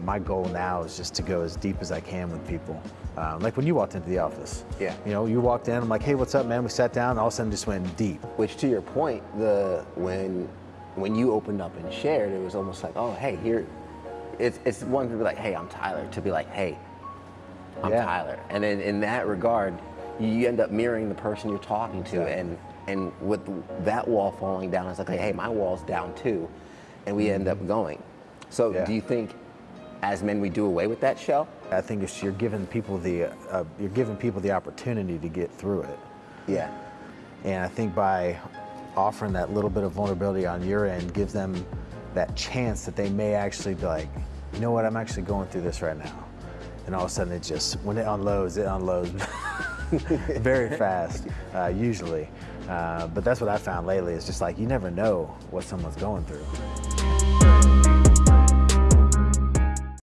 My goal now is just to go as deep as I can with people. Um, like when you walked into the office. Yeah. You know, you walked in, I'm like, hey, what's up, man? We sat down, and all of a sudden just went deep. Which, to your point, the when when you opened up and shared, it was almost like, oh, hey, here. It's it's one to be like, hey, I'm Tyler. To be like, hey, I'm Yeah. Tyler. And then in that regard, you end up mirroring the person you're talking to, and and with that wall falling down, it's like, hey, my wall's down too, and we end up going. So. Yeah. do you think, as men, we do away with that shell? I think it's, you're giving people the uh, you're giving people the opportunity to get through it. Yeah. And I think by offering that little bit of vulnerability on your end gives them that chance that they may actually be like, you know what, I'm actually going through this right now. And all of a sudden it just, when it unloads, it unloads very fast, uh, usually. Uh, but that's what I found lately is just like, you never know what someone's going through.